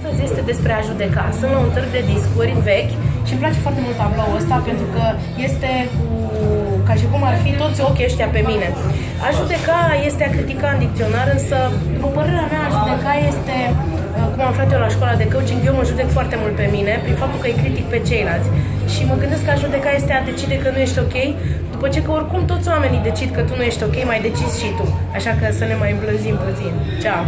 Astăzi este despre a judeca. Sunt la un târg de discuri vechi și îmi place foarte mult tabloul ăsta pentru că este cu, ca și cum ar fi toți ochii ăștia pe mine. A judeca este a critica în dicționar, însă, după părerea mea, a judeca este, uh, cum am aflat eu la școala de coaching, eu mă judec foarte mult pe mine, prin faptul că îi critic pe ceilalți. Și mă gândesc că a judeca este a decide că nu ești ok, după ce că oricum toți oamenii decid că tu nu ești ok, mai decizi și tu. Așa că să ne mai îmblânzim puțin. Ceau!